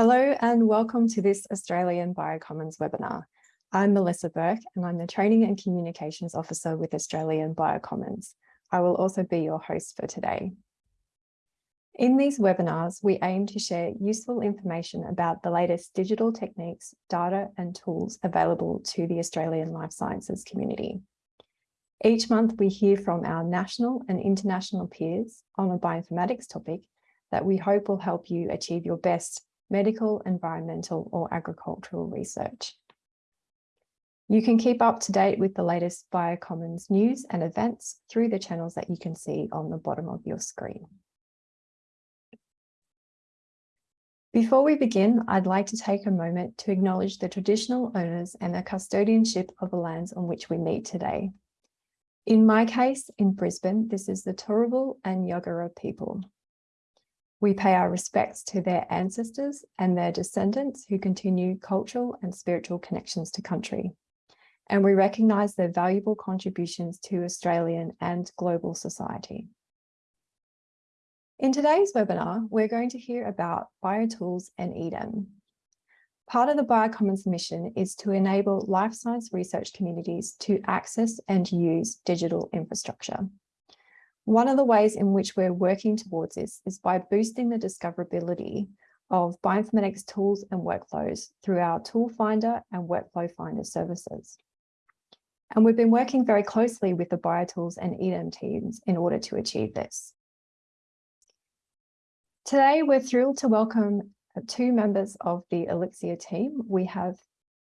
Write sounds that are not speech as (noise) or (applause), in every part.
Hello and welcome to this Australian Biocommons webinar. I'm Melissa Burke and I'm the Training and Communications Officer with Australian Biocommons. I will also be your host for today. In these webinars, we aim to share useful information about the latest digital techniques, data and tools available to the Australian life sciences community. Each month we hear from our national and international peers on a bioinformatics topic that we hope will help you achieve your best medical, environmental or agricultural research. You can keep up to date with the latest Biocommons news and events through the channels that you can see on the bottom of your screen. Before we begin, I'd like to take a moment to acknowledge the traditional owners and the custodianship of the lands on which we meet today. In my case, in Brisbane, this is the Turrbal and Yagara people. We pay our respects to their ancestors and their descendants who continue cultural and spiritual connections to country. And we recognise their valuable contributions to Australian and global society. In today's webinar, we're going to hear about biotools and EDAM. Part of the Biocommons mission is to enable life science research communities to access and use digital infrastructure. One of the ways in which we're working towards this is by boosting the discoverability of bioinformatics tools and workflows through our Tool Finder and Workflow Finder services. And we've been working very closely with the BioTools and EDAM teams in order to achieve this. Today, we're thrilled to welcome two members of the Elixir team. We have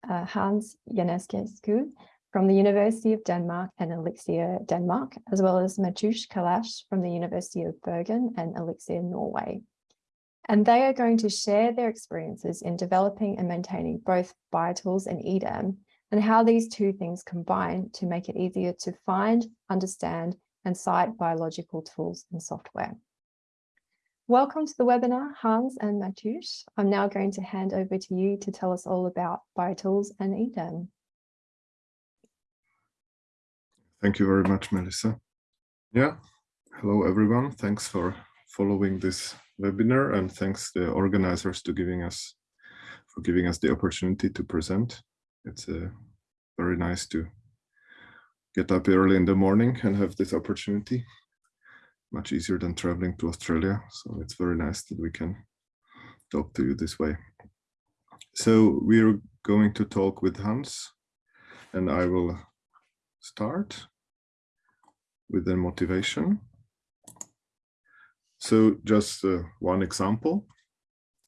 uh, Hans Ienasescu from the University of Denmark and Elixir Denmark, as well as Matúš Kalaš from the University of Bergen and Elixir Norway. And they are going to share their experiences in developing and maintaining both BioTools and EDAM and how these two things combine to make it easier to find, understand, and cite biological tools and software. Welcome to the webinar, Hans and Matúš. I'm now going to hand over to you to tell us all about BioTools and EDAM. Thank you very much, Melissa. Yeah, hello everyone. Thanks for following this webinar and thanks the organizers to giving us for giving us the opportunity to present. It's uh, very nice to get up early in the morning and have this opportunity. Much easier than traveling to Australia. So it's very nice that we can talk to you this way. So we're going to talk with Hans and I will start with the motivation. So just uh, one example.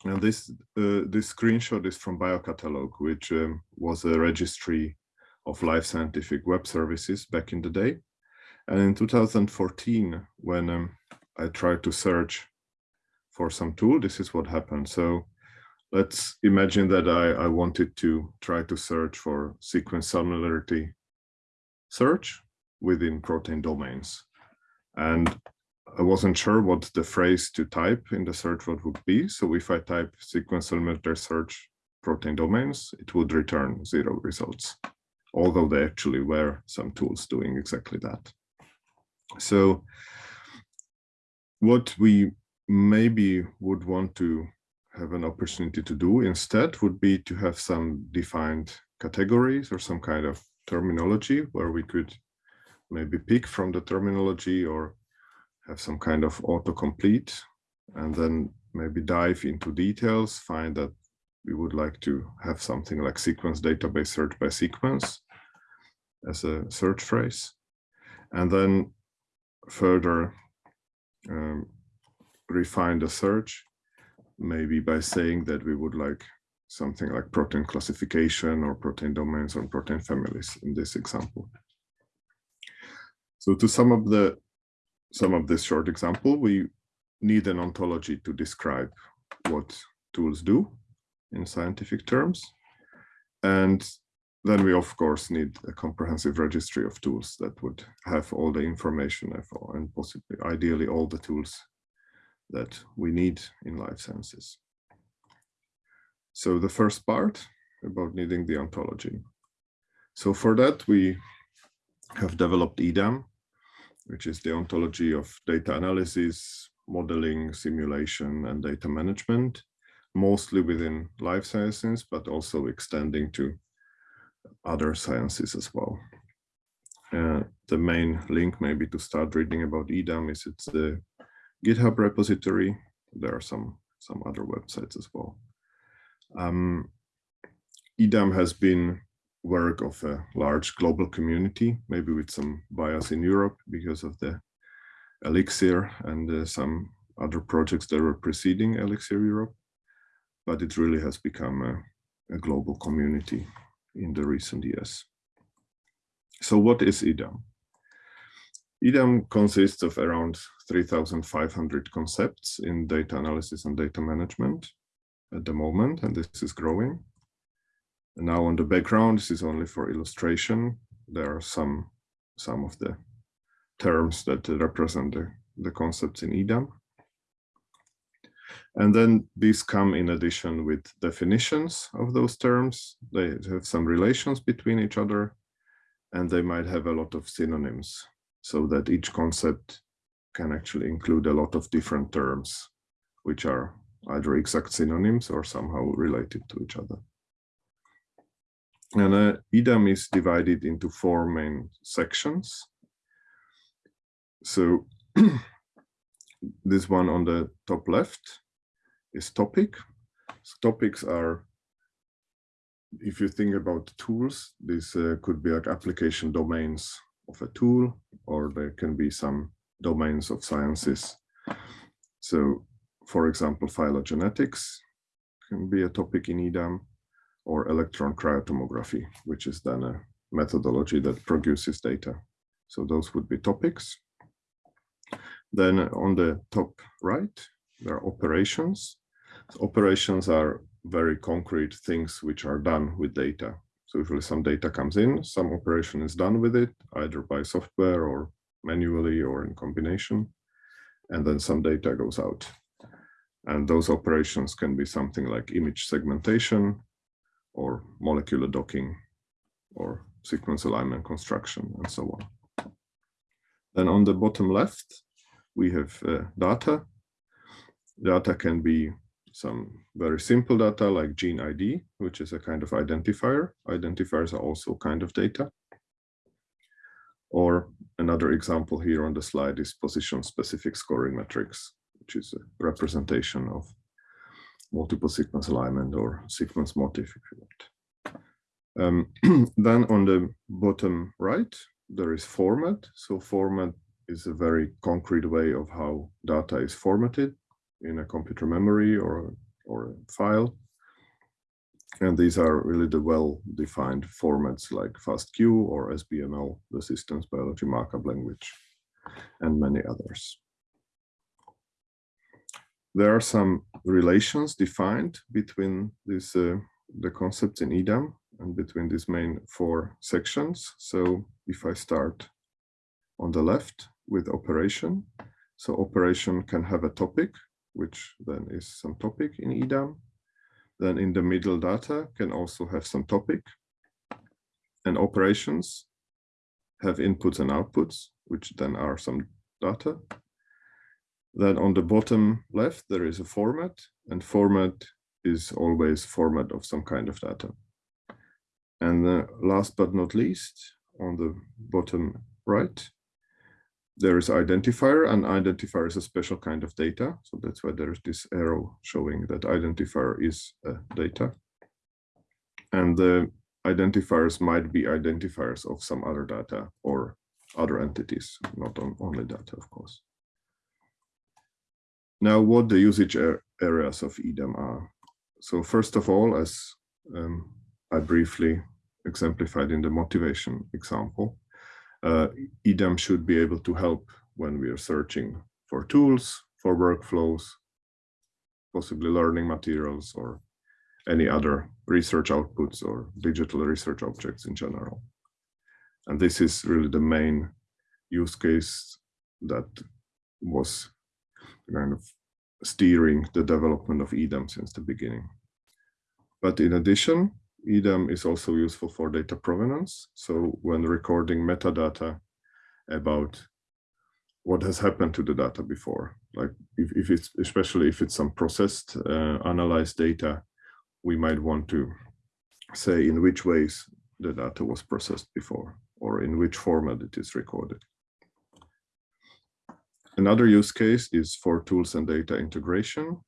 And this uh, this screenshot is from BioCatalogue, which um, was a registry of life scientific web services back in the day. And in 2014, when um, I tried to search for some tool, this is what happened. So let's imagine that I, I wanted to try to search for sequence similarity search within protein domains. And I wasn't sure what the phrase to type in the search word would be. So if I type sequence similarity search protein domains, it would return zero results, although there actually were some tools doing exactly that. So what we maybe would want to have an opportunity to do instead would be to have some defined categories or some kind of terminology where we could maybe pick from the terminology or have some kind of autocomplete and then maybe dive into details, find that we would like to have something like sequence database search by sequence as a search phrase. And then further um, refine the search, maybe by saying that we would like something like protein classification or protein domains or protein families in this example. So to sum up the some of this short example, we need an ontology to describe what tools do in scientific terms. And then we, of course, need a comprehensive registry of tools that would have all the information and possibly, ideally, all the tools that we need in life sciences. So the first part about needing the ontology. So for that, we have developed EDAM, which is the ontology of data analysis, modeling, simulation, and data management. mostly within life sciences, but also extending to other sciences as well. Uh, the main link maybe to start reading about EDAM is it's the GitHub repository. There are some, some other websites as well. Um, EDAM has been work of a large global community, maybe with some bias in Europe because of the Elixir and uh, some other projects that were preceding Elixir Europe, but it really has become a, a global community in the recent years. So what is EDAM? EDAM consists of around 3,500 concepts in data analysis and data management at the moment, and this is growing. Now on the background, this is only for illustration. There are some, some of the terms that represent the, the concepts in EDAM. And then these come in addition with definitions of those terms. They have some relations between each other, and they might have a lot of synonyms so that each concept can actually include a lot of different terms, which are either exact synonyms or somehow related to each other. And uh, EDAM is divided into four main sections. So (clears throat) this one on the top left is topic. So topics are, if you think about tools, this uh, could be like application domains of a tool, or there can be some domains of sciences. So for example, phylogenetics can be a topic in EDAM or electron cryotomography, which is then a methodology that produces data. So those would be topics. Then on the top right, there are operations. So operations are very concrete things which are done with data. So usually some data comes in, some operation is done with it, either by software or manually or in combination, and then some data goes out. And those operations can be something like image segmentation, or molecular docking or sequence alignment construction and so on. Then on the bottom left, we have uh, data. Data can be some very simple data like gene ID, which is a kind of identifier. Identifiers are also kind of data. Or another example here on the slide is position specific scoring matrix, which is a representation of multiple sequence alignment or sequence motif if you want. Um, (clears throat) then on the bottom right, there is format. So format is a very concrete way of how data is formatted in a computer memory or, or a file. And these are really the well-defined formats like FASTQ or SBML, the Systems Biology Markup Language, and many others. There are some relations defined between these uh, the concepts in EDAM and between these main four sections. So if I start on the left with operation, so operation can have a topic, which then is some topic in EDAM. Then in the middle data can also have some topic. And operations have inputs and outputs, which then are some data. Then on the bottom left, there is a format and format is always format of some kind of data. And last but not least, on the bottom right, there is identifier and identifier is a special kind of data. So that's why there's this arrow showing that identifier is data. And the identifiers might be identifiers of some other data or other entities, not on only data, of course. Now, what the usage areas of EDAM are. So first of all, as um, I briefly exemplified in the motivation example, uh, EDAM should be able to help when we are searching for tools, for workflows, possibly learning materials or any other research outputs or digital research objects in general. And this is really the main use case that was kind of steering the development of EDAM since the beginning. But in addition, EDAM is also useful for data provenance. So when recording metadata about what has happened to the data before. like if, if it's especially if it's some processed uh, analyzed data, we might want to say in which ways the data was processed before or in which format it is recorded. Another use case is for tools and data integration.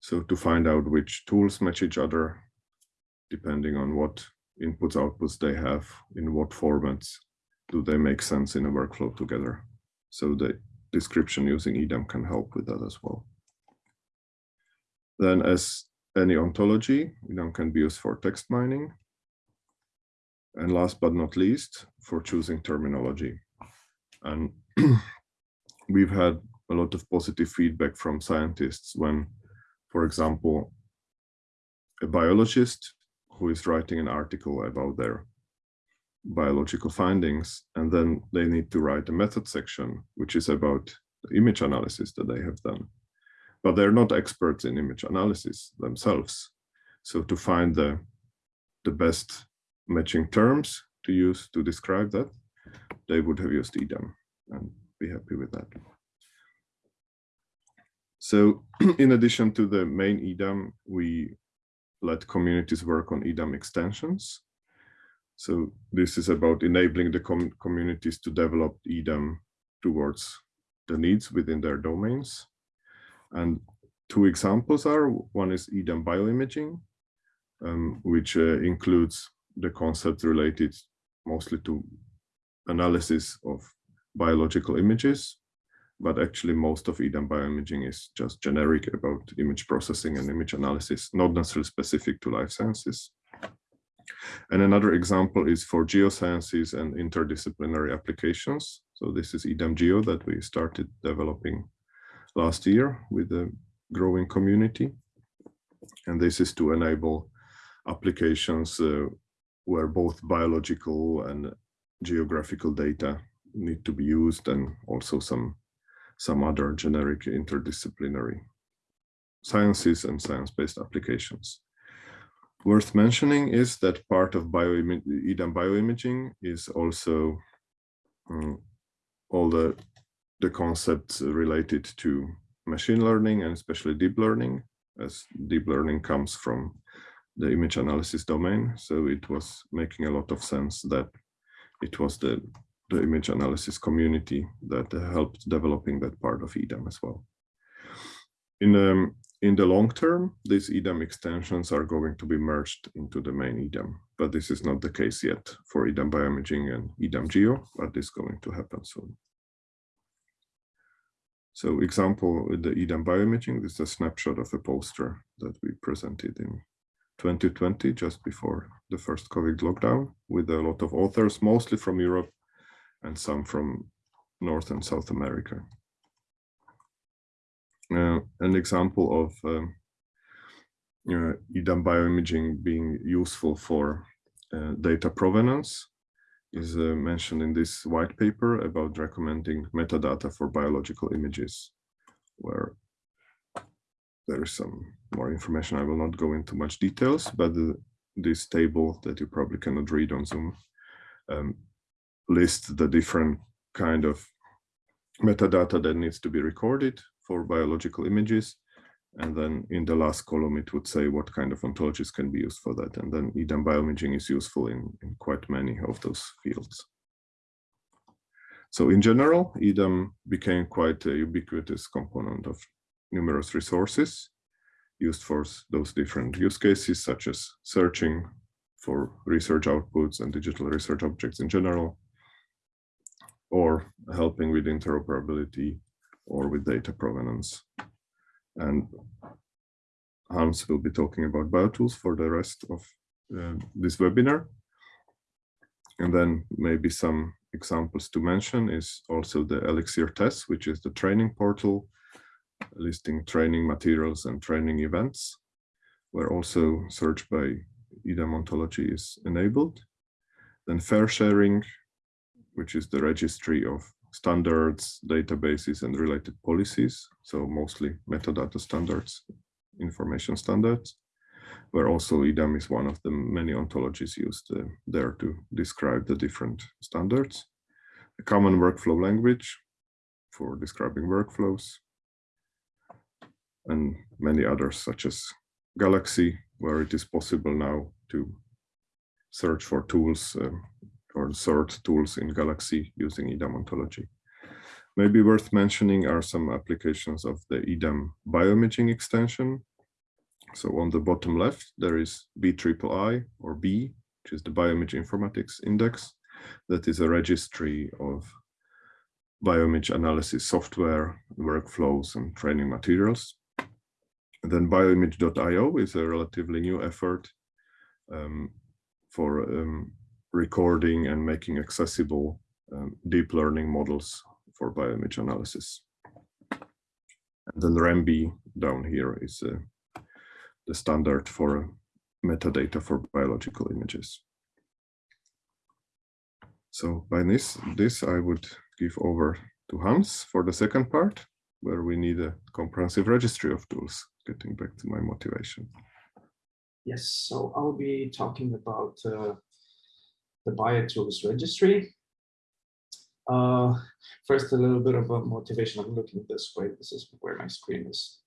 So to find out which tools match each other, depending on what inputs, outputs they have, in what formats do they make sense in a workflow together. So the description using EDAM can help with that as well. Then as any ontology, EDAM can be used for text mining. And last but not least, for choosing terminology. And (clears throat) we've had a lot of positive feedback from scientists when, for example, a biologist who is writing an article about their biological findings, and then they need to write a method section, which is about the image analysis that they have done. But they're not experts in image analysis themselves. So to find the, the best matching terms to use to describe that, they would have used EDAM and be happy with that. So (clears throat) in addition to the main EDAM, we let communities work on EDAM extensions. So this is about enabling the com communities to develop EDAM towards the needs within their domains. And two examples are, one is EDAM bioimaging, um, which uh, includes the concept related mostly to analysis of biological images, but actually most of EDAM bioimaging is just generic about image processing and image analysis, not necessarily specific to life sciences. And another example is for geosciences and interdisciplinary applications. So this is EDAM Geo that we started developing last year with a growing community. And this is to enable applications uh, where both biological and geographical data need to be used and also some some other generic interdisciplinary sciences and science-based applications. Worth mentioning is that part of bioim EDAM bioimaging is also um, all the, the concepts related to machine learning and especially deep learning, as deep learning comes from the image analysis domain. So it was making a lot of sense that it was the the image analysis community that helped developing that part of EDAM as well. In, um, in the long term, these EDAM extensions are going to be merged into the main EDAM, but this is not the case yet for EDAM bioimaging and EDAM geo, but is going to happen soon. So example with the EDAM bioimaging, this is a snapshot of a poster that we presented in 2020, just before the first COVID lockdown, with a lot of authors, mostly from Europe, and some from North and South America. Uh, an example of um, uh, EDAM bioimaging being useful for uh, data provenance is uh, mentioned in this white paper about recommending metadata for biological images, where there is some more information. I will not go into much details, but the, this table that you probably cannot read on Zoom um, list the different kind of metadata that needs to be recorded for biological images. And then in the last column, it would say what kind of ontologies can be used for that. And then EDAM bioimaging is useful in, in quite many of those fields. So in general, EDAM became quite a ubiquitous component of numerous resources used for those different use cases, such as searching for research outputs and digital research objects in general, or helping with interoperability or with data provenance. And Hans will be talking about biotools for the rest of uh, this webinar. And then maybe some examples to mention is also the Elixir TeSS, which is the training portal listing training materials and training events, where also search by EDAM ontology is enabled. Then FAIRsharing, which is the registry of standards, databases, and related policies. So mostly metadata standards, information standards, where also EDAM is one of the many ontologies used uh, there to describe the different standards. A common workflow language for describing workflows, and many others such as Galaxy, where it is possible now to search for tools um, or sort tools in Galaxy using EDAM ontology. Maybe worth mentioning are some applications of the EDAM bioimaging extension. So on the bottom left, there is BIII or B, which is the Bioimage Informatics Index. That is a registry of bioimage analysis software, workflows, and training materials. And then bioimage.io is a relatively new effort um, for um, recording and making accessible um, deep learning models for bioimage analysis. And then REMBI down here is uh, the standard for metadata for biological images. So by this, this I would give over to Hans for the second part, where we need a comprehensive registry of tools, getting back to my motivation. Yes, so I'll be talking about uh, the BioTools registry. Uh, first, a little bit of a motivation. I'm looking this way. This is where my screen is.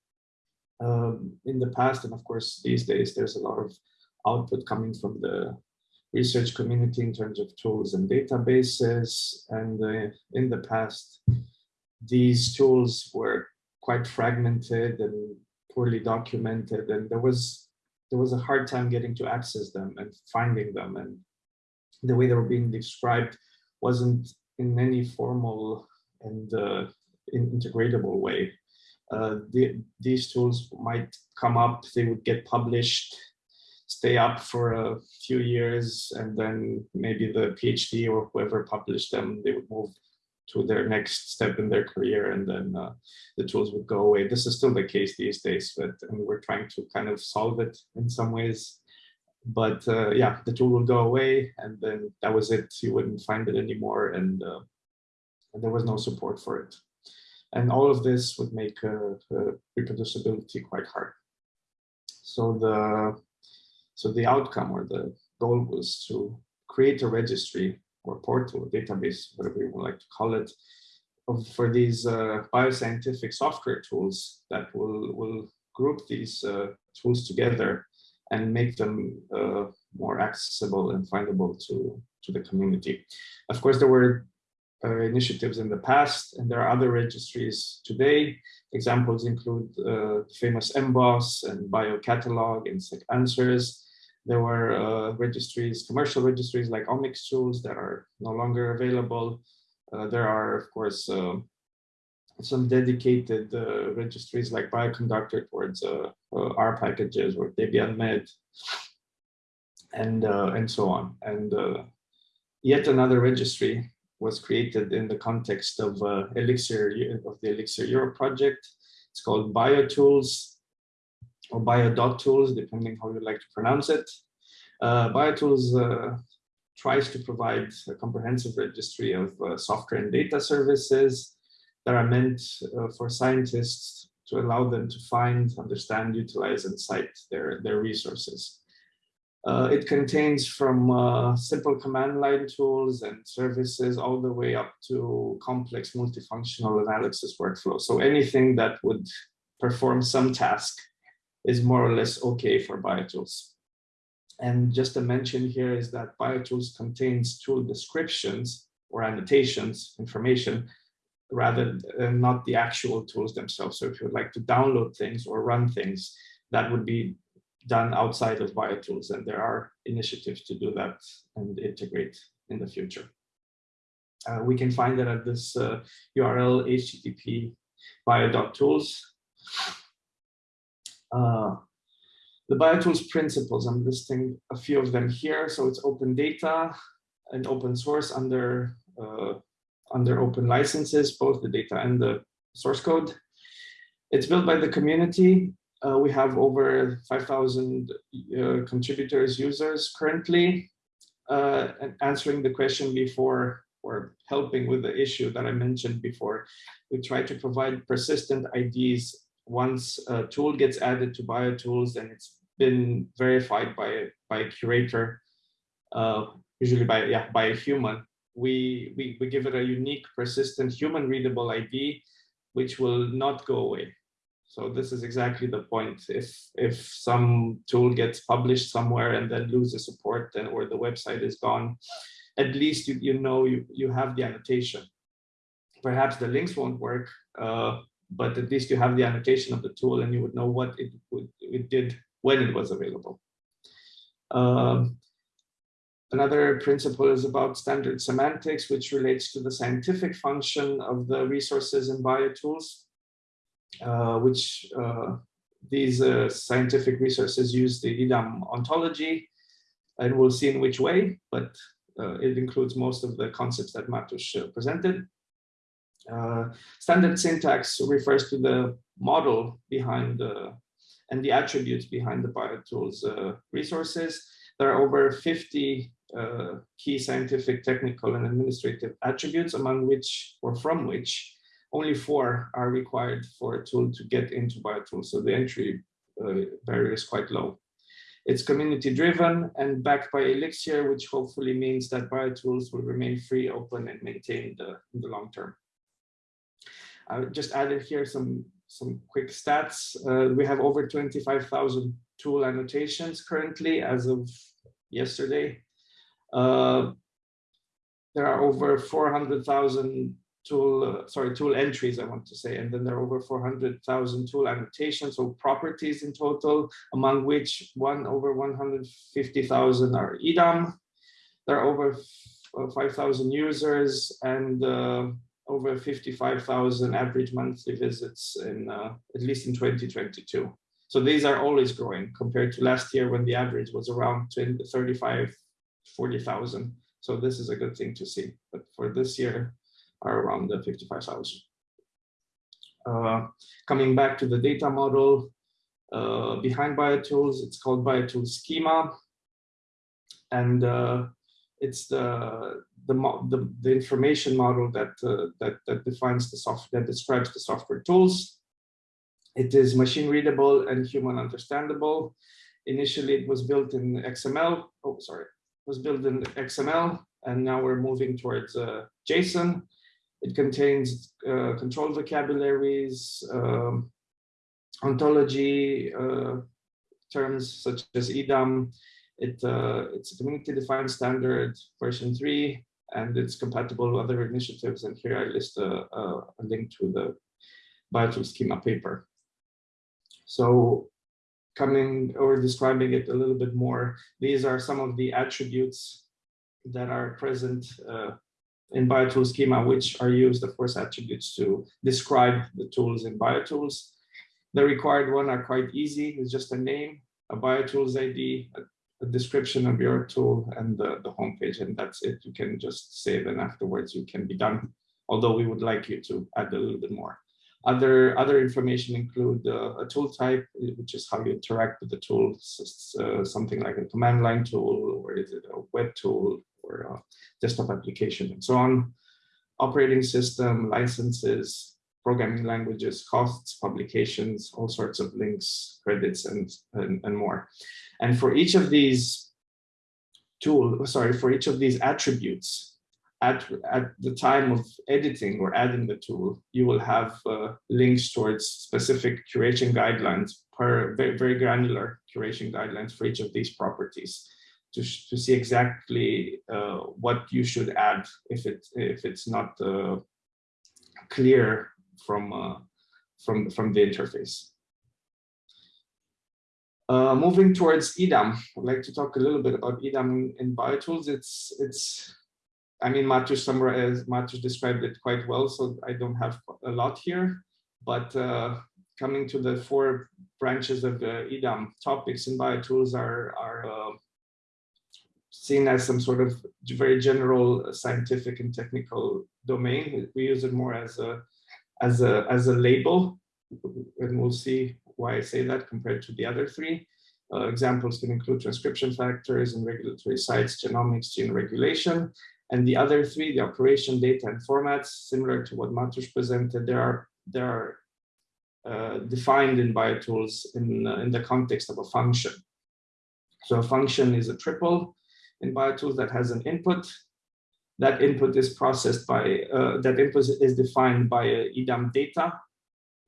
Um, in the past, and of course, these days, there's a lot of output coming from the research community in terms of tools and databases. And uh, in the past, these tools were quite fragmented and poorly documented. And there was there was a hard time getting to access them and finding them. And the way they were being described wasn't in any formal and uh, integratable way. Uh, the, these tools might come up, they would get published, stay up for a few years, and then maybe the PhD or whoever published them, they would move to their next step in their career, and then uh, the tools would go away. This is still the case these days, but and we're trying to kind of solve it in some ways. But uh, yeah, the tool will go away, and then that was it. You wouldn't find it anymore, and, uh, and there was no support for it. And all of this would make uh, reproducibility quite hard. So the so the outcome or the goal was to create a registry or portal, database, whatever you would like to call it, of, for these uh, bioscientific software tools that will, will group these uh, tools together and make them uh, more accessible and findable to, to the community. Of course, there were uh, initiatives in the past, and there are other registries today. Examples include uh, famous EMBOSS and BioCatalogue and SEQanswers. There were uh, registries, commercial registries like OMICtools that are no longer available. Uh, there are, of course, uh, some dedicated uh, registries like Bioconductor towards uh, uh, R packages or Debian Med and, and so on. And yet another registry was created in the context of Elixir of the Elixir Europe project. It's called BioTools or bio.tools, depending how you like to pronounce it. Uh, BioTools uh, tries to provide a comprehensive registry of uh, software and data services that are meant uh, for scientists to allow them to find, understand, utilize, and cite their, their resources. Uh, it contains from uh, simple command line tools and services all the way up to complex multifunctional analysis workflows. So anything that would perform some task is more or less okay for BioTools. And just a mention here is that BioTools contains tool descriptions or annotations, information, rather than not the actual tools themselves. So if you would like to download things or run things, that would be done outside of BioTools. And there are initiatives to do that and integrate in the future. Uh, we can find that at this uh, URL, http bio.tools. Uh, the BioTools principles, I'm listing a few of them here. So it's open data and open source under, uh, under open licenses, both the data and the source code. It's built by the community. Uh, we have over 5,000 uh, contributors, users currently, uh, answering the question before or helping with the issue that I mentioned before. We try to provide persistent IDs once a tool gets added to BioTools and it's been verified by, by a curator, uh, usually by, yeah, by a human, we, we, we give it a unique, persistent, human readable ID, which will not go away. So this is exactly the point. If if some tool gets published somewhere and then loses support, then or the website is gone, at least you, you know you, you have the annotation. Perhaps the links won't work, uh, but at least you have the annotation of the tool and you would know what it, would, it did when it was available. Um, another principle is about standard semantics, which relates to the scientific function of the resources in biotools, uh, which uh, these uh, scientific resources use the EDAM ontology, and we'll see in which way, but uh, it includes most of the concepts that Matúš uh, presented. Uh, standard syntax refers to the model behind and the attributes behind the BioTools resources. There are over 50 uh, key scientific, technical, and administrative attributes, among which or from which only four are required for a tool to get into BioTools. So the entry uh, barrier is quite low. It's community driven and backed by Elixir, which hopefully means that BioTools will remain free, open, and maintained uh, in the long term. I just added here some, some quick stats. Uh, we have over 25,000 tool annotations currently as of yesterday. Uh, there are over 400,000 tool, uh, sorry, tool entries, I want to say, and then there are over 400,000 tool annotations, so properties in total, among which one over 150,000 are EDAM. There are over uh, 5,000 users and uh, over 55,000 average monthly visits in uh, at least in 2022. So these are always growing compared to last year when the average was around 20, 35, 40,000. So this is a good thing to see. But for this year, are around the 55,000. Uh, coming back to the data model, uh, behind BioTools, it's called BioTools Schema. And uh, it's the, the, the, the, information model that, uh, that, that defines the software, that describes the software tools. It is machine readable and human understandable. Initially, it was built in XML. Oh, sorry, was built in XML, and now we're moving towards uh, JSON. It contains uh, control vocabularies, um, ontology uh, terms such as EDAM. It, uh, it's a community-defined standard, version 3, and it's compatible with other initiatives. And here I list a, a, a link to the BioTools schema paper. So coming or describing it a little bit more, these are some of the attributes that are present uh, in BioTools schema, which are used, of course, attributes to describe the tools in BioTools. The required one are quite easy. It's just a name, a BioTools ID, a, a description of your tool, and the, the homepage, and that's it. You can just save, and afterwards you can be done. Although we would like you to add a little bit more. Other, other information include uh, a tool type, which is how you interact with the tool, uh, something like a command line tool, or is it a web tool, or a desktop application and so on. Operating system, licenses, programming languages, costs, publications, all sorts of links, credits, and, and, and more. And for each of these tool, sorry, for each of these attributes, at, at the time of editing or adding the tool, you will have uh, links towards specific curation guidelines per very, very granular curation guidelines for each of these properties to, to see exactly uh, what you should add if it if it's not uh, clear from uh, from from the interface. Uh, moving towards EDAM, I'd like to talk a little bit about EDAM in BioTools. It's it's I mean, Matúš summarized, described it quite well, so I don't have a lot here. But uh, coming to the four branches of the EDAM topics and BioTools are are uh, seen as some sort of very general scientific and technical domain. We use it more as a as a as a label, and we'll see why I say that compared to the other three. Uh, examples can include transcription factors and regulatory sites, genomics, gene regulation, and the other three, the operation, data, and formats, similar to what Matúš presented, they are there are uh, defined in BioTools in uh, in the context of a function. So a function is a triple in BioTools that has an input. That input is processed by, uh, that input is defined by a EDAM data.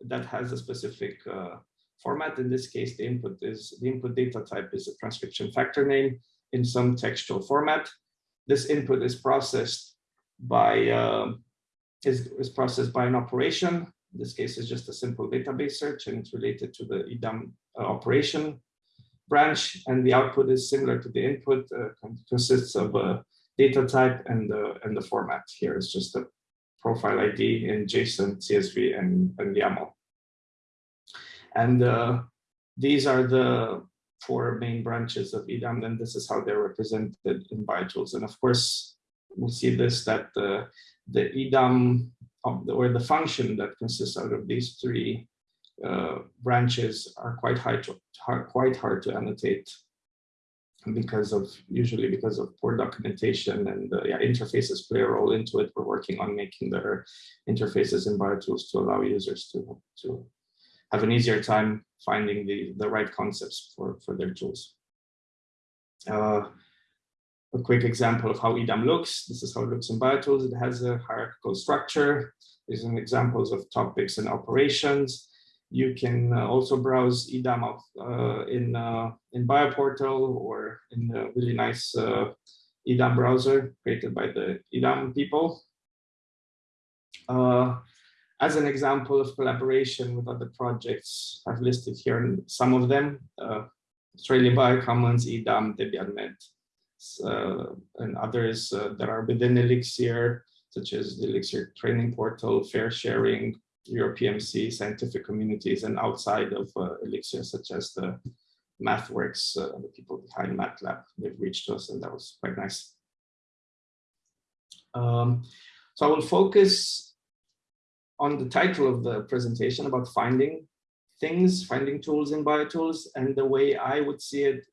that has a specific uh, format. In this case, the input is the input data type is a transcription factor name in some textual format. This input is processed by uh, is, is processed by an operation. In this case, is just a simple database search, and it's related to the EDAM uh, operation branch. And the output is similar to the input, uh, consists of a data type and the and the format. Here is just a profile ID in JSON, CSV, and, and YAML. And uh, these are the four main branches of EDAM, and this is how they're represented in BioTools. And of course, we'll see this that the, the EDAM or the function that consists out of these three uh, branches are quite hard to, hard, quite hard to annotate because of usually because of poor documentation and uh, yeah, interfaces play a role into it. We're working on making their interfaces in BioTools to allow users to, to have an easier time finding the, the right concepts for, for their tools. Uh, a quick example of how EDAM looks. This is how it looks in BioTools. It has a hierarchical structure. These are examples of topics and operations. You can uh, also browse EDAM uh, in, uh, in BioPortal or in a really nice uh, EDAM browser created by the EDAM people. Uh, as an example of collaboration with other projects, I've listed here some of them, uh, Australian Biocommons, EDAM, Debian Med, uh, and others uh, that are within Elixir, such as the Elixir Training Portal, FAIRsharing, EuroPMC, scientific communities, and outside of uh, Elixir, such as the MathWorks, uh, the people behind MATLAB, they've reached us, and that was quite nice. Um, so I will focus on the title of the presentation about finding things, finding tools in BioTools. And the way I would see it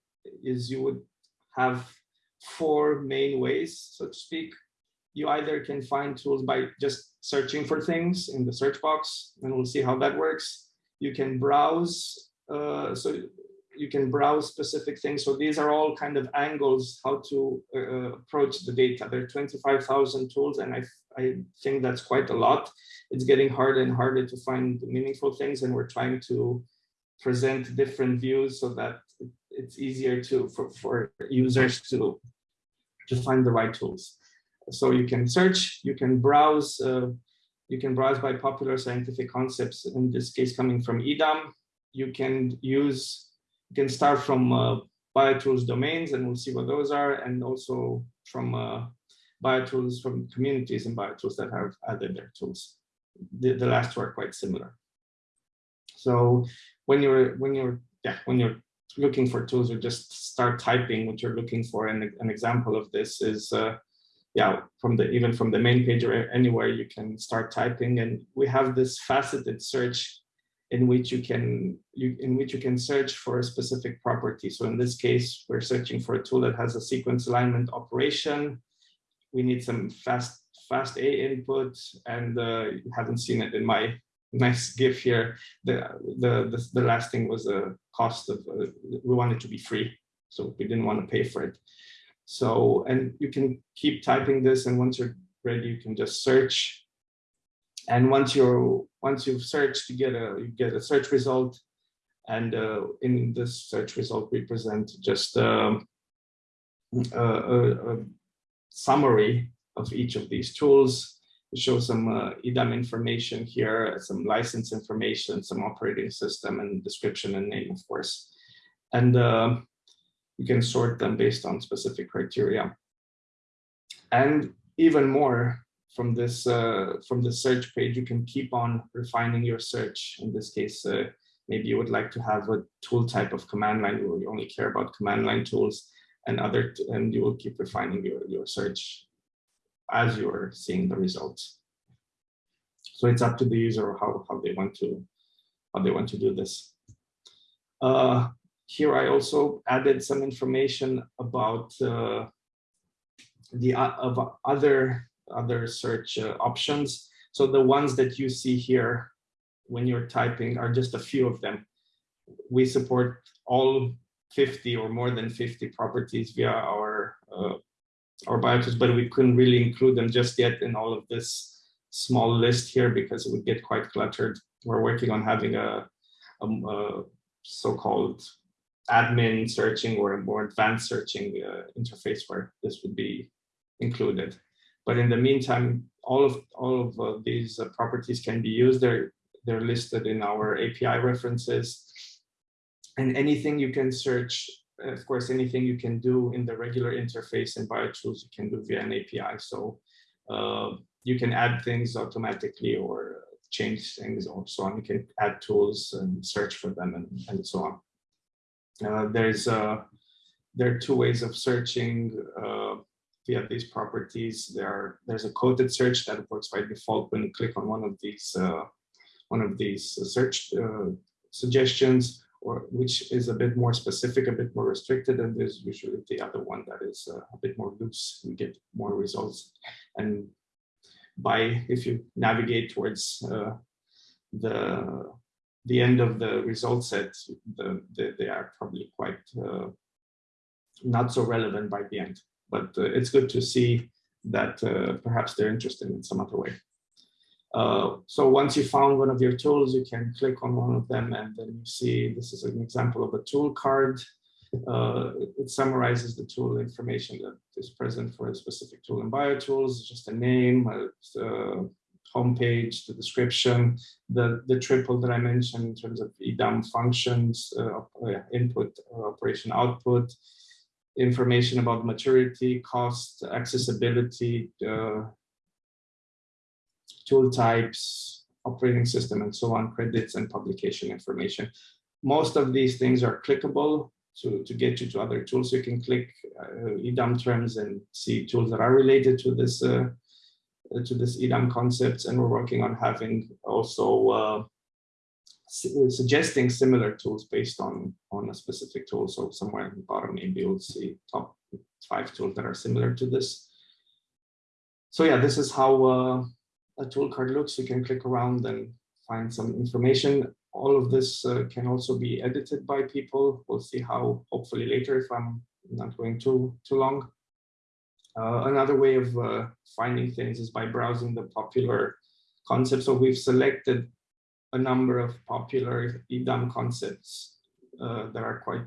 is you would have four main ways, so to speak. You either can find tools by just searching for things in the search box, and we'll see how that works. You can browse, uh, so you can browse specific things. So these are all kind of angles how to uh, approach the data. There are 25,000 tools, and I, I think that's quite a lot it's getting harder and harder to find meaningful things and we're trying to present different views so that it's easier to for, for users to to find the right tools so you can search you can browse uh, you can browse by popular scientific concepts in this case coming from edam you can use can start from uh, biotools domains and we'll see what those are and also from uh, biotools from communities and biotools that have added their tools. The, the last two are quite similar. So when you're when you're yeah when you're looking for tools or just start typing what you're looking for, and an example of this is uh, yeah from the even from the main page or anywhere you can start typing, and we have this faceted search in which you can you in which you can search for a specific property. So in this case, we're searching for a tool that has a sequence alignment operation. We need some fast FASTA input, and uh, you haven't seen it in my (laughs) nice GIF here. The, the, the, the last thing was a cost of, uh, we wanted to be free, so we didn't want to pay for it. So, and you can keep typing this, and once you're ready, you can just search. And once you're once you've searched, you get a you get a search result, and uh, in this search result, we present just um, a, a, a summary of each of these tools. We show some uh, EDAM information here, some license information, some operating system and description and name, of course. And uh, you can sort them based on specific criteria. And even more from this uh, from the search page, you can keep on refining your search. In this case, uh, maybe you would like to have a tool type of command line where you only care about command line tools and other, and you will keep refining your, your search as you're seeing the results. So it's up to the user how, how they want to how they want to do this. Uh, here I also added some information about uh, the of other other search uh, options. So the ones that you see here when you're typing are just a few of them. We support all 50 or more than 50 properties via our uh, our biotools, but we couldn't really include them just yet in all of this small list here because it would get quite cluttered. we're working on having a, a, a so-called admin searching or a more advanced searching uh, interface where this would be included. But in the meantime, all of all of uh, these uh, properties can be used. They're they're listed in our API references. And anything you can search, of course, anything you can do in the regular interface in BioTools, you can do via an API. So uh, you can add things automatically or change things or so on. You can add tools and search for them and, and so on. Uh, there's uh, there are two ways of searching uh, via these properties. There there's a coded search that works by default when you click on one of these uh, one of these search uh, suggestions, or which is a bit more specific, a bit more restricted, and there's usually the other one that is uh, a bit more loose. You get more results, and by if you navigate towards the the end of the result set, the, the, they are probably quite uh, not so relevant by the end. But uh, it's good to see that uh, perhaps they're interested in some other way. Uh, so once you found one of your tools, you can click on one of them and then you see this is an example of a tool card. Uh, it, summarizes the tool information that is present for a specific tool in BioTools, just a name, a, uh, homepage, the description, the, the triple that I mentioned in terms of EDAM functions, uh, input, operation output, information about maturity, cost, accessibility, uh, tool types, operating system, and so on, credits and publication information. Most of these things are clickable to, to get you to other tools. You can click uh, EDAM terms and see tools that are related to this uh, to this EDAM concepts, and we're working on having also uh, suggesting similar tools based on on a specific tool. So somewhere in the bottom, maybe you'll see top five tools that are similar to this. So yeah, this is how uh, a tool card looks. You can click around and find some information. All of this uh, can also be edited by people. We'll see how, hopefully later, if I'm not going too too long. Uh, another way of uh, finding things is by browsing the popular concepts. So we've selected a number of popular EDAM concepts uh, that are quite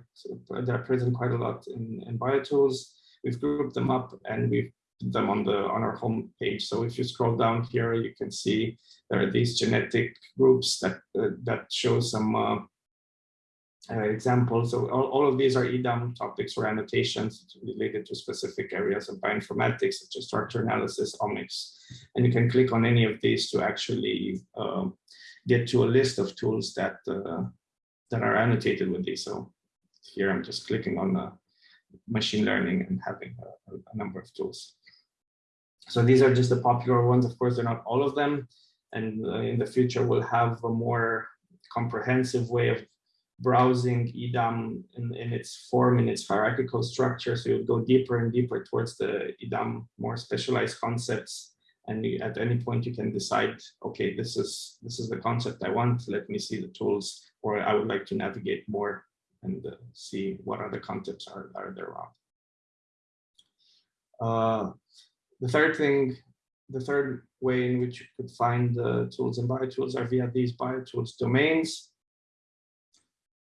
that are present quite a lot in, in BioTools. We've grouped them up and we've put them on the on our home page. So if you scroll down here, you can see there are these genetic groups that uh, that show some uh, uh, examples. So all, all of these are EDAM topics or annotations related to specific areas of bioinformatics, such as structure analysis, omics. And you can click on any of these to actually um, get to a list of tools that uh, that are annotated with these. So here I'm just clicking on uh, machine learning and having a, a, number of tools. So these are just the popular ones. Of course, they're not all of them. And uh, in the future, we'll have a more comprehensive way of browsing EDAM in, in its form, in its hierarchical structure. So you'll go deeper and deeper towards the EDAM more specialized concepts. And at any point you can decide, okay, this is this is the concept I want. Let me see the tools, or I would like to navigate more and uh, see what other concepts are, are there around. Uh, the third thing, the third way in which you could find the tools in BioTools are via these BioTools domains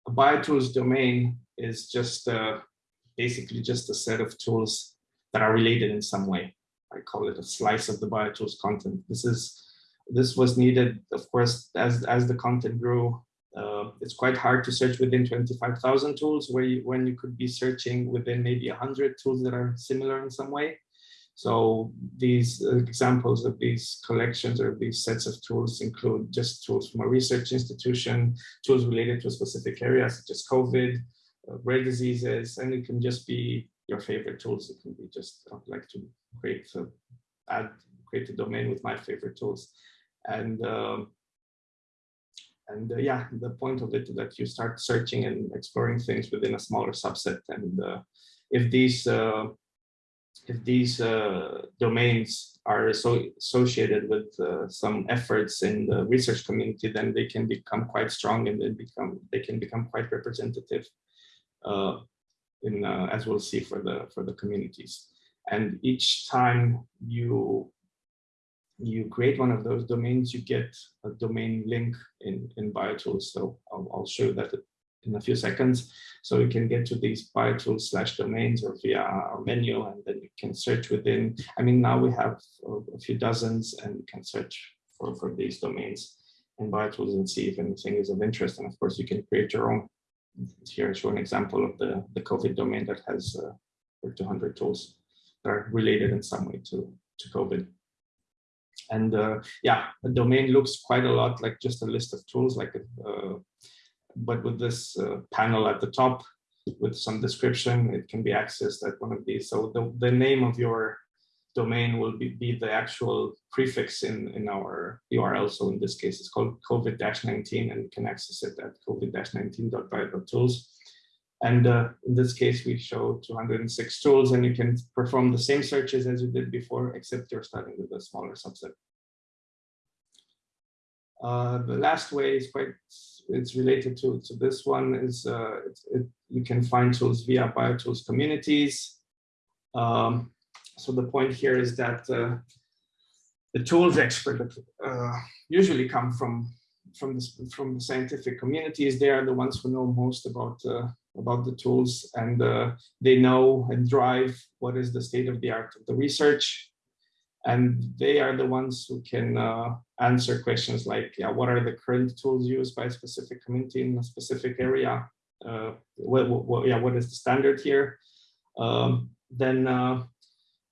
a BioTools domain is just uh, basically just a set of tools that are related in some way. I call it a slice of the BioTools content. This is this was needed, of course, as as the content grew. Uh, it's quite hard to search within 25,000 tools where you, when you could be searching within maybe 100 tools that are similar in some way. So these examples of these collections or these sets of tools include just tools from a research institution, tools related to a specific area such as COVID, uh, rare diseases, and it can just be your favorite tools. It can be just I'd like to create a, add create a domain with my favorite tools, and um, and uh, yeah, the point of it is that you start searching and exploring things within a smaller subset, and uh, if these uh, if these uh, domains are so associated with uh, some efforts in the research community, then they can become quite strong and they become they can become quite representative, uh, in uh, as we'll see for the for the communities. And each time you you create one of those domains, you get a domain link in, in BioTools. So I'll, I'll show that in a few seconds. So you can get to these BioTools slash domains or via our menu, and then you can search within. I mean, now we have a few dozens and you can search for, for these domains in BioTools and see if anything is of interest. And of course, you can create your own. Here I show an example of the, the COVID domain that has uh, 200 tools that are related in some way to, to COVID. And uh, yeah, the domain looks quite a lot like just a list of tools, like uh, but with this uh, panel at the top with some description, it can be accessed at one of these. So the, the name of your domain will be, be the actual prefix in, in our URL. So in this case, it's called COVID-19 and you can access it at covid-19.bio.tools. And uh, in this case, we show 206 tools and you can perform the same searches as you did before, except you're starting with a smaller subset. Uh, the last way is quite, it's related to, to this one is uh, it, it, you can find tools via BioTools communities. Um, so the point here is that uh, the tools expert uh, usually come from from the, from the scientific communities. They are the ones who know most about uh, about the tools and uh, they know and drive what is the state of the art of the research. And they are the ones who can uh, answer questions like, yeah, what are the current tools used by a specific community in a specific area? Uh, what, what, yeah, what is the standard here? Um, then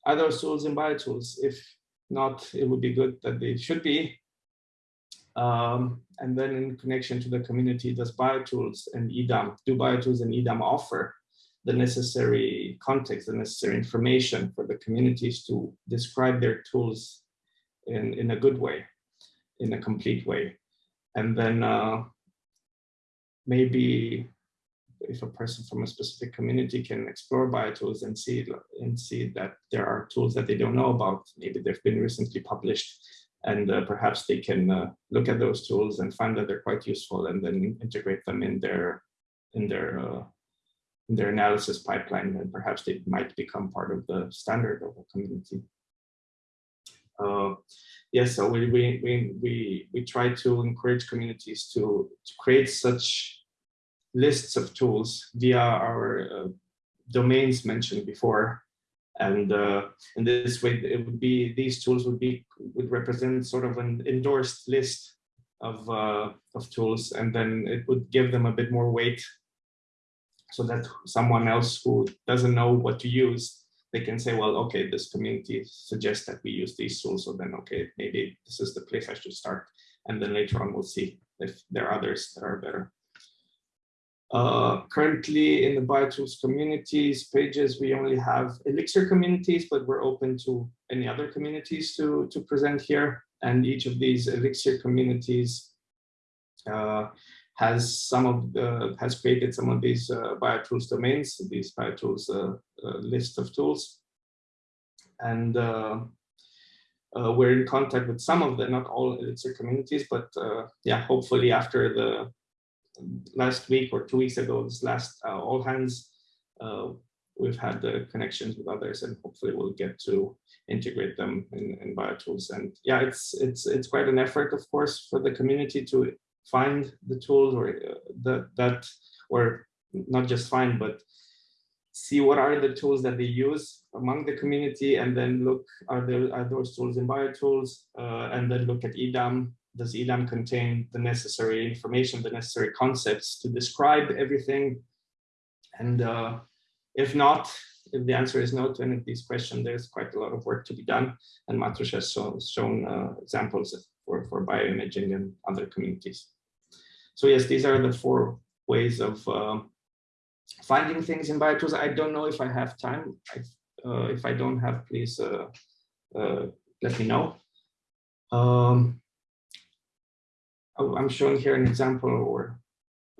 those tools in BioTools? If not, it would be good that they should be. Um, and then in connection to the community, does BioTools and EDAM, do BioTools and EDAM offer the necessary context, the necessary information for the communities to describe their tools in, in a good way, in a complete way. And then uh, maybe if a person from a specific community can explore BioTools and see and see that there are tools that they don't know about, maybe they've been recently published, and uh, perhaps they can uh, look at those tools and find that they're quite useful and then integrate them in their in their uh, in their analysis pipeline and perhaps they might become part of the standard of a community. Uh, yes, so we, we, we, we, we try to encourage communities to, to create such lists of tools via our uh, domains mentioned before and uh, in this way, it would be these tools would be would represent sort of an endorsed list of uh, of tools, and then it would give them a bit more weight, so that someone else who doesn't know what to use, they can say, well, okay, this community suggests that we use these tools, so then okay, maybe this is the place I should start, and then later on we'll see if there are others that are better. Uh, currently in the BioTools communities pages, we only have Elixir communities, but we're open to any other communities to, to present here. And each of these Elixir communities uh, has some of the, has created some of these uh, BioTools domains, these BioTools uh, uh, list of tools. And we're in contact with some of the, not all Elixir communities, but yeah, hopefully after the last week or two weeks ago, this last uh, all hands, uh, we've had the connections with others and hopefully we'll get to integrate them in, in BioTools. And yeah, it's it's it's quite an effort, of course, for the community to find the tools or uh, the, that, or not just find, but see what are the tools that they use among the community and then look, are there are those tools in BioTools uh, and then look at EDAM does EDAM contain the necessary information, the necessary concepts to describe everything? And uh, if not, if the answer is no to any of these questions, there's quite a lot of work to be done. And Matúš has shown, shown uh, examples for, for bioimaging and other communities. So yes, these are the four ways of uh, finding things in BioTools. I don't know if I have time. I, uh, if I don't have, please uh, uh, let me know. Um, I'm showing here an example or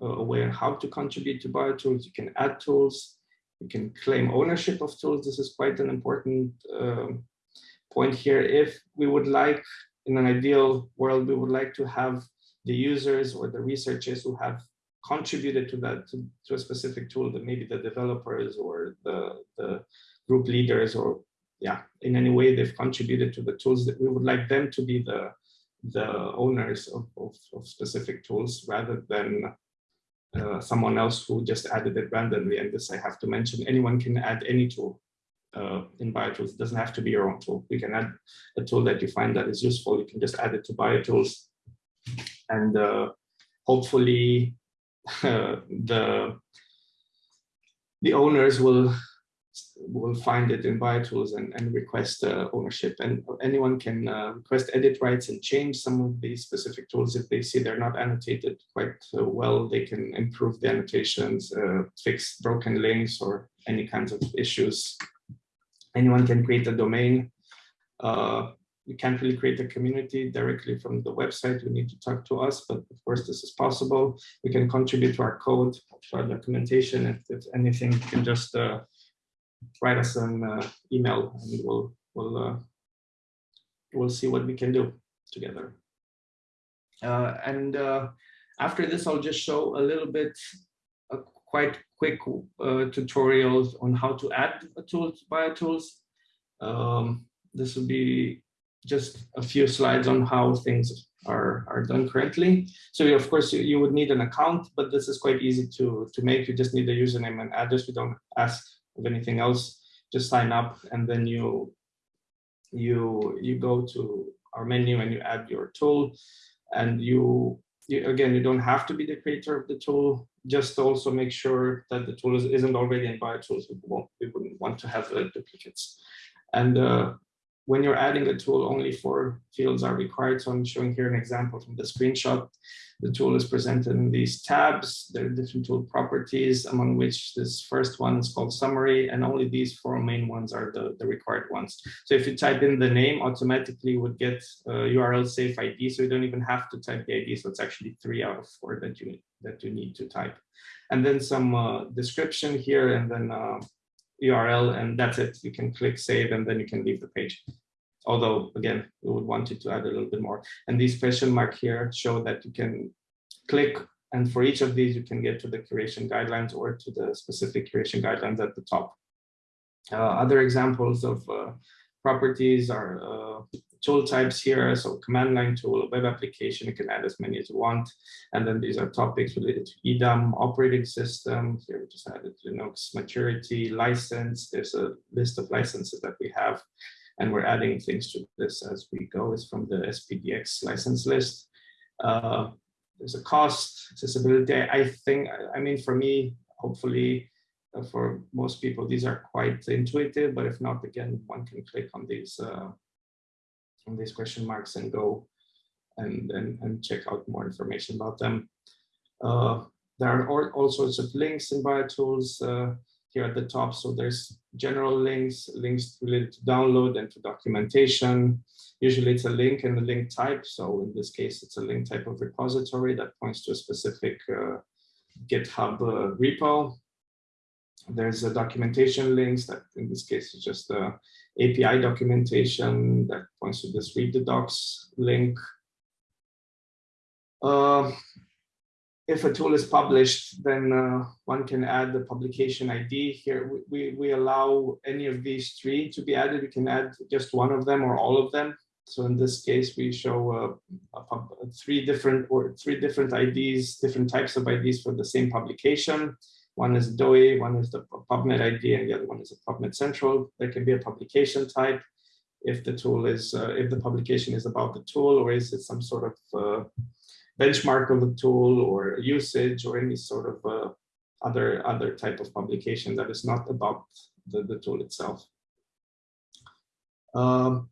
a way on how to contribute to BioTools. You can add tools, you can claim ownership of tools. This is quite an important um, point here. If we would like, in an ideal world, we would like to have the users or the researchers who have contributed to that, to, to a specific tool, that maybe the developers or the, the group leaders or yeah, in any way they've contributed to the tools that we would like them to be the the owners of, of, of specific tools rather than uh, someone else who just added it randomly. And this I have to mention, anyone can add any tool uh, in BioTools. It doesn't have to be your own tool. You can add a tool that you find that is useful. You can just add it to BioTools. And uh, hopefully (laughs) the, the owners will will find it in BioTools and, and request uh, ownership. And anyone can uh, request edit rights and change some of these specific tools. If they see they're not annotated quite uh, well, they can improve the annotations, uh, fix broken links or any kinds of issues. Anyone can create a domain. Uh, we can't really create a community directly from the website. We need to talk to us, but of course this is possible. We can contribute to our code, to our documentation. If, if anything, you can just uh, write us an uh, email and we'll we'll uh, we'll see what we can do together. Uh, and uh, after this, I'll just show a little bit, a quite quick uh, tutorials on how to add a tool to BioTools. Um, this will be just a few slides on how things are, are done currently. So of course you, you would need an account, but this is quite easy to, to make. You just need a username and address. We don't ask of anything else, just sign up and then you you you go to our menu and you add your tool and you, you again you don't have to be the creator of the tool just also make sure that the tool is, isn't already in BioTools. We, we wouldn't want to have uh, duplicates. And uh, when you're adding a tool, only four fields are required. So I'm showing here an example from the screenshot. The tool is presented in these tabs. There are different tool properties, among which this first one is called summary, and only these four main ones are the, the required ones. So if you type in the name, automatically would get URL safe ID, so you don't even have to type the ID. So it's actually three out of four that you that you need to type. And then some uh, description here, and then uh, URL, and that's it. You can click save, and then you can leave the page although again, we would want you to add a little bit more. And these question mark here show that you can click and for each of these, you can get to the curation guidelines or to the specific curation guidelines at the top. Uh, other examples of uh, properties are uh, tool types here. So command line tool, web application, you can add as many as you want. And then these are topics related to EDAM, operating system. Here we just added Linux maturity, license. There's a list of licenses that we have and we're adding things to this as we go. It's from the SPDX license list. Uh, there's a cost, accessibility. I think, I mean, for me, hopefully, uh, for most people, these are quite intuitive, but if not, again, one can click on these uh, on these question marks and go and, and, and check out more information about them. Uh, there are all, sorts of links in BioTools. Uh, here at the top. So there's general links, links related to download and to documentation. Usually it's a link and a link type. So in this case, it's a link type of repository that points to a specific uh, GitHub uh, repo. There's a documentation links that in this case is just a API documentation that points to this read the docs link. Uh, if a tool is published, then uh, one can add the publication ID here. We, we, we, allow any of these three to be added. We can add just one of them or all of them. So in this case, we show uh, three different or three different IDs, different types of IDs for the same publication. One is DOI, one is the PubMed ID, and the other one is a PubMed Central. There can be a publication type if the tool is, uh, if the publication is about the tool, or is it some sort of uh, benchmark of the tool or usage or any sort of uh, other other type of publication that is not about the, the tool itself. Um,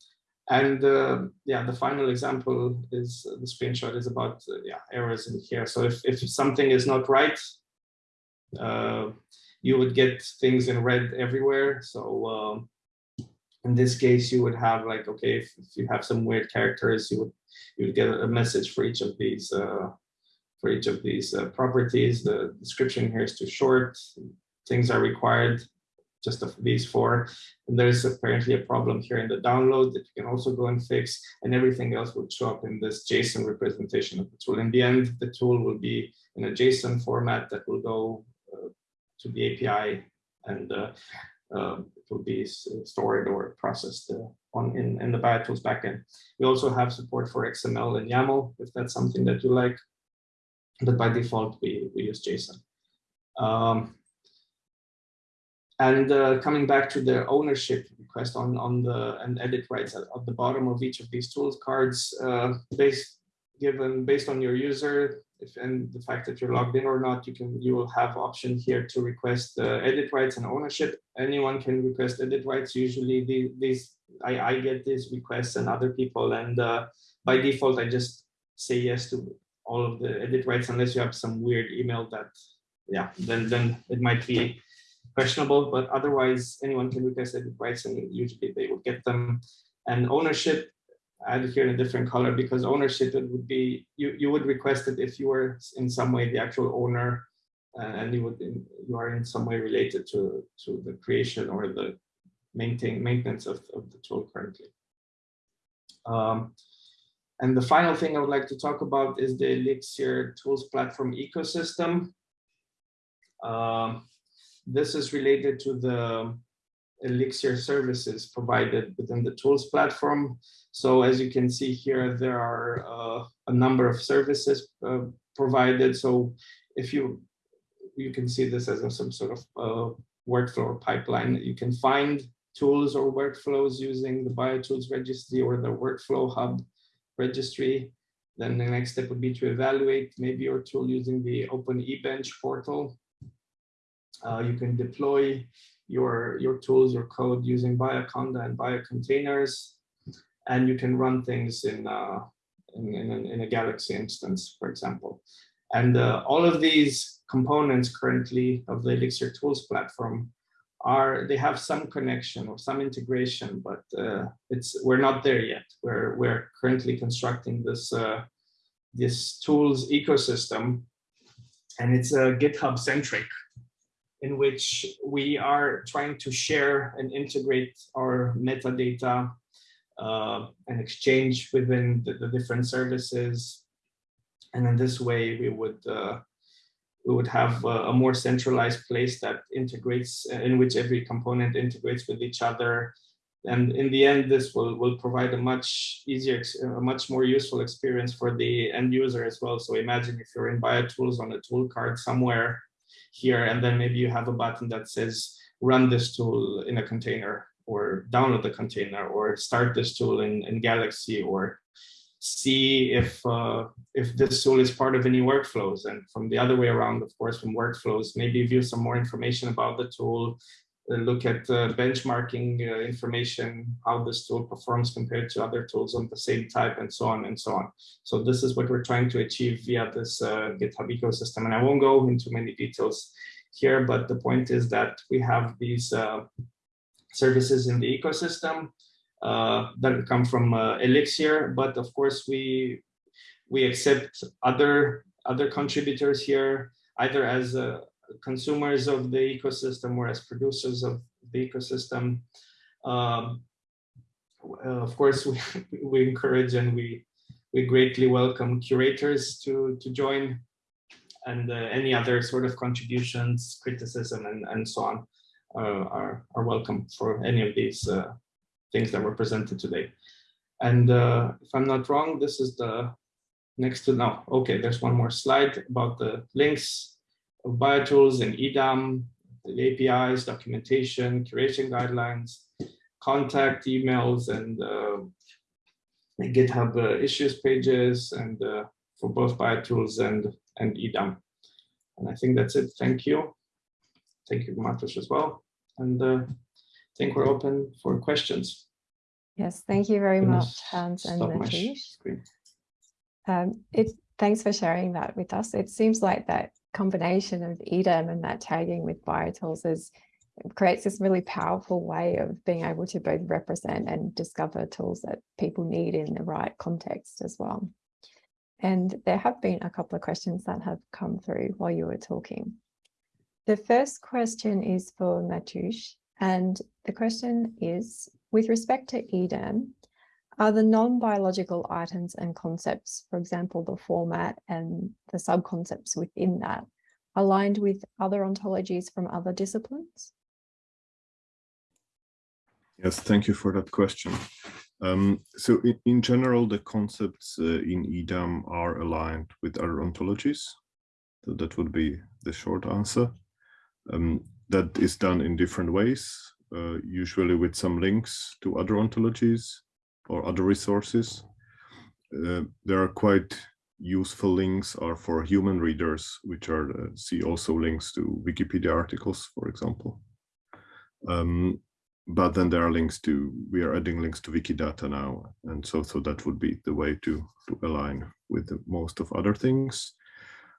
and uh, yeah, the final example is the screenshot is about uh, yeah errors in here. So if, if something is not right, you would get things in red everywhere. So um, in this case, you would have like, okay, if, if, you have some weird characters, you would you would get a message for each of these uh, for each of these uh, properties. The description here is too short. Things are required just of these four. And there's apparently a problem here in the download that you can also go and fix, and everything else will show up in this JSON representation of the tool. In the end, the tool will be in a JSON format that will go uh, to the API and uh, uh, will be stored or processed uh, on in, in the BioTools backend. We also have support for XML and YAML if that's something that you like. But by default, we, we use JSON. Um, and uh, coming back to the ownership request on, on the and edit rights at, at the bottom of each of these tools cards, uh, based given based on your user if and the fact that you're logged in or not, you can you will have option here to request uh, edit rights and ownership. Anyone can request edit rights. Usually the, these I, I get these requests and other people, and uh, by default I just say yes to all of the edit rights unless you have some weird email that yeah then then it might be questionable, but otherwise anyone can request edit rights and usually they will get them. And ownership, added here in a different color because ownership it would be you you would request it if you were in some way the actual owner uh, and you would you are in some way related to to the creation or the maintain maintenance of, of the tool currently. Um, and the final thing I would like to talk about is the Elixir tools platform ecosystem. Um, this is related to the Elixir services provided within the tools platform. So as you can see here, there are uh, a number of services uh, provided. So if you you can see this as a, some sort of uh, workflow or pipeline, you can find tools or workflows using the BioTools registry or the WorkflowHub registry. Then the next step would be to evaluate maybe your tool using the OpenEBench portal. Uh, you can deploy your, your tools, your code using Bioconda and Biocontainers, and you can run things in, uh, in, in, a, in, a, Galaxy instance, for example. And uh, all of these components currently of the Elixir tools platform are, they have some connection or some integration, but uh, it's we're not there yet. We're, we're currently constructing this, uh, this tools ecosystem, and it's a GitHub centric in which we are trying to share and integrate our metadata uh, and exchange within the, the, different services. And in this way, we would uh, we would have a, more centralized place that integrates, uh, in which every component integrates with each other. And in the end, this will, will provide a much easier, a much more useful experience for the end user as well. So imagine if you're in BioTools on a tool card somewhere, here, and then maybe you have a button that says run this tool in a container or download the container or start this tool in, in Galaxy or see if uh, if this tool is part of any workflows. And from the other way around, of course, from workflows, maybe view some more information about the tool, look at uh, benchmarking uh, information, how this tool performs compared to other tools on the same type and so on and so on. So this is what we're trying to achieve via this uh, GitHub ecosystem. And I won't go into many details here, but the point is that we have these uh, services in the ecosystem uh, that come from Elixir, but of course we we accept other other contributors here, either as a consumers of the ecosystem or as producers of the ecosystem. Um, of course, (laughs) we, we encourage and we we greatly welcome curators to to join and uh, any other sort of contributions, criticism, and, and so on uh, are, are welcome for any of these uh, things that were presented today. And uh, if I'm not wrong, this is the next to now. Okay, there's one more slide about the links of BioTools and EDAM, the APIs, documentation, curation guidelines, contact emails, and uh, GitHub uh, issues pages, and uh, for both BioTools and, and EDAM. And I think that's it. Thank you. Thank you, Matúš, as well. And uh, I think we're open for questions. Yes, thank you very much, Hans and. Um, it, thanks for sharing that with us. It seems like that combination of EDAM and that tagging with BioTools is creates this really powerful way of being able to both represent and discover tools that people need in the right context as well. And there have been a couple of questions that have come through while you were talking. The first question is for Matúš, and the question is, with respect to EDAM, are the non-biological items and concepts, for example, the format and the sub-concepts within that, aligned with other ontologies from other disciplines? Yes, thank you for that question. Um, so in, in, general, the concepts uh, in EDAM are aligned with other ontologies. So that would be the short answer. Um, that is done in different ways, uh, usually with some links to other ontologies or other resources. Uh, there are quite useful links are for human readers, which are uh, see also links to Wikipedia articles, for example. Um, but then there are links to we are adding links to wikidata now and so so that would be the way to to align with the, most of other things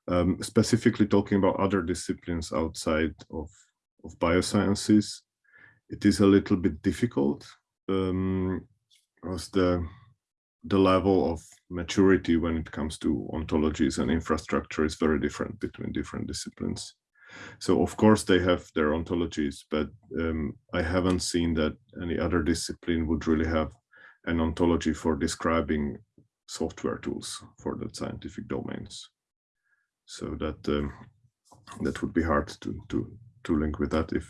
um, specifically talking about other disciplines outside of of biosciences it is a little bit difficult um because the the level of maturity when it comes to ontologies and infrastructure is very different between different disciplines so of course they have their ontologies, but um, I haven't seen that any other discipline would really have an ontology for describing software tools for the scientific domains. So that um, that would be hard to to to link with that if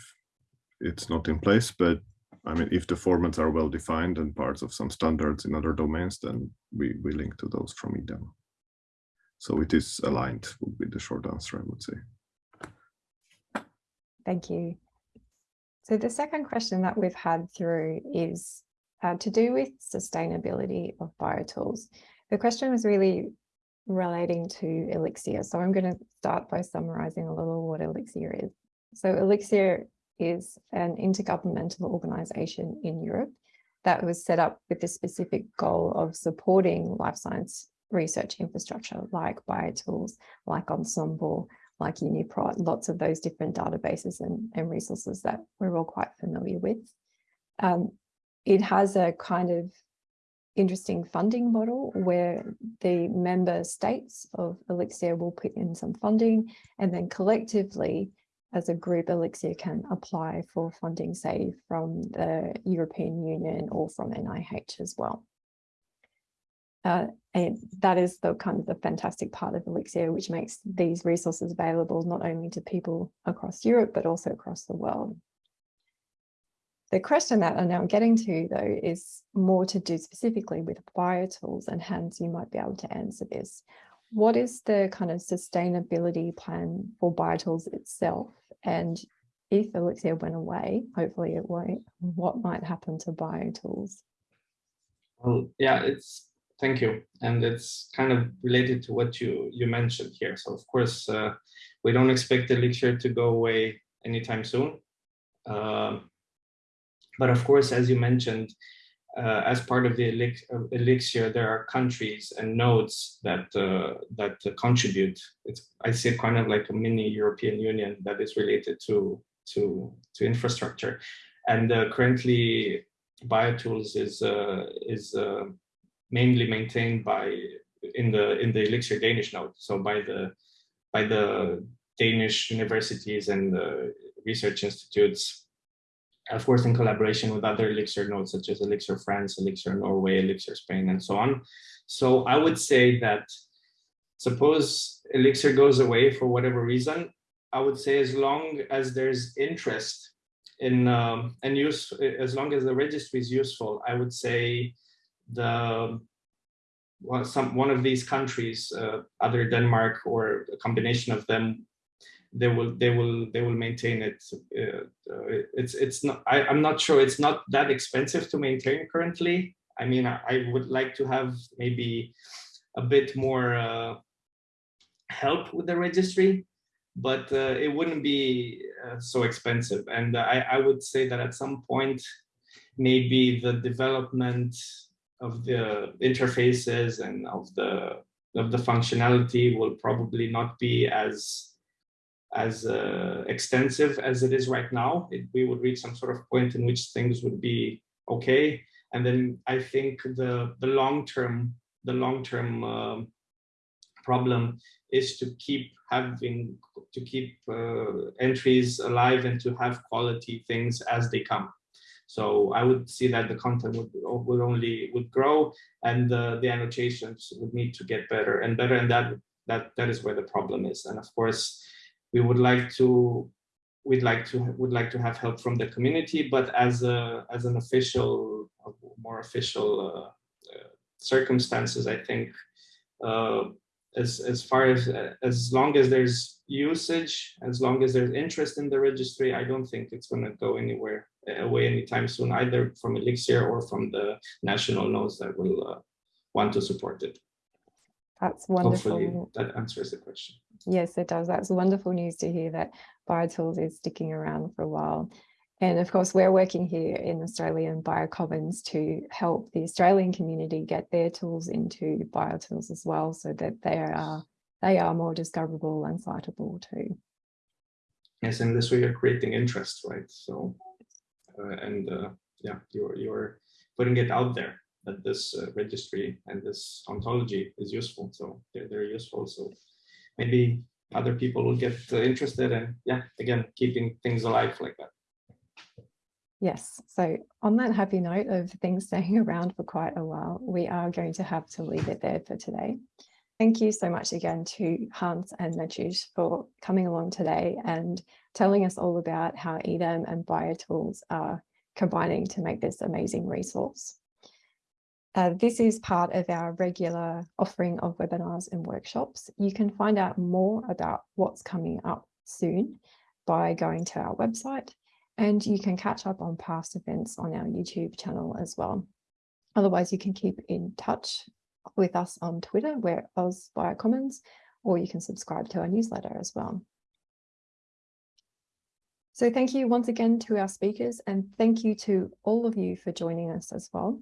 it's not in place. But I mean, if the formats are well defined and parts of some standards in other domains, then we we link to those from EDAM. So it is aligned would be the short answer, I would say. Thank you. So the second question that we've had through is uh, to do with sustainability of biotools. The question was really relating to Elixir. So I'm going to start by summarizing a little what Elixir is. So Elixir is an intergovernmental organization in Europe that was set up with the specific goal of supporting life science research infrastructure like biotools, like Ensembl, like UniProt, lots of those different databases and, and resources that we're all quite familiar with. Um, it has a kind of interesting funding model where the member states of Elixir will put in some funding and then collectively as a group Elixir can apply for funding say from the European Union or from NIH as well. Uh, and that is the kind of the fantastic part of Elixir, which makes these resources available not only to people across Europe, but also across the world. The question that I'm now getting to, though, is more to do specifically with biotools, and Hans, you might be able to answer this. What is the kind of sustainability plan for biotools itself? And if Elixir went away, hopefully it won't, what might happen to biotools? Well, yeah, it's thank you. And it's kind of related to what you, you mentioned here. So of course, uh, we don't expect Elixir to go away anytime soon. Um, but of course, as you mentioned, uh, as part of the Elixir, there are countries and nodes that uh, that contribute. It's I see it kind of like a mini European Union that is related to to to infrastructure, and uh, currently BioTools is uh, is uh, mainly maintained by in the in the Elixir Danish node, so by the by the Danish universities and research institutes, of course, in collaboration with other Elixir nodes such as Elixir France, Elixir Norway, Elixir Spain, and so on. So I would say that suppose Elixir goes away for whatever reason, I would say as long as there's interest in um, and use, as long as the registry is useful, I would say the well, some one of these countries, uh, other Denmark or a combination of them, they will they will they will maintain it. Uh, it's it's not. I, I'm not sure. It's not that expensive to maintain currently. I mean, I, I would like to have maybe a bit more uh, help with the registry, but uh, it wouldn't be uh, so expensive. And I, I would say that at some point, maybe the development of the interfaces and of the of the functionality will probably not be as as uh, extensive as it is right now. It, we would reach some sort of point in which things would be okay, and then I think the the long term the long term uh, problem is to keep having to keep uh, entries alive and to have quality things as they come. So I would see that the content would, would only would grow and the, the annotations would need to get better and better. And that, that, that is where the problem is. And of course, we would like to we'd like to would like to have help from the community, but as a as an official, uh, more official uh, uh, circumstances, I think uh, as as far as as long as there's usage, as long as there's interest in the registry, I don't think it's going to go anywhere away anytime soon, either from Elixir or from the national nodes that will uh, want to support it. That's Hopefully wonderful. that answers the question. Yes, it does. That's wonderful news to hear that BioTools is sticking around for a while. And of course, we're working here in Australian Biocommons to help the Australian community get their tools into BioTools as well, so that they are they are more discoverable and citable too. Yes, and this way you're creating interest, right? So, uh, and uh, yeah, you're you're putting it out there that this uh, registry and this ontology is useful. So they're, they're useful. So maybe other people will get uh, interested and yeah, again, keeping things alive like that. Yes, so on that happy note of things staying (laughs) around for quite a while, we are going to have to leave it there for today. Thank you so much again to Hans and Matúš for coming along today and telling us all about how EDAM and BioTools are combining to make this amazing resource. Uh, this is part of our regular offering of webinars and workshops. You can find out more about what's coming up soon by going to our website and you can catch up on past events on our YouTube channel as well. Otherwise, you can keep in touch with us on Twitter, we're Oz Biocommons, or you can subscribe to our newsletter as well. So thank you once again to our speakers and thank you to all of you for joining us as well.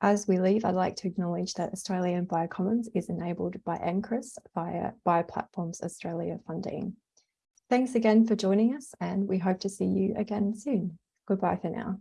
As we leave, I'd like to acknowledge that Australian Biocommons is enabled by NCRIS via Bioplatforms Australia funding. Thanks again for joining us and we hope to see you again soon. Goodbye for now.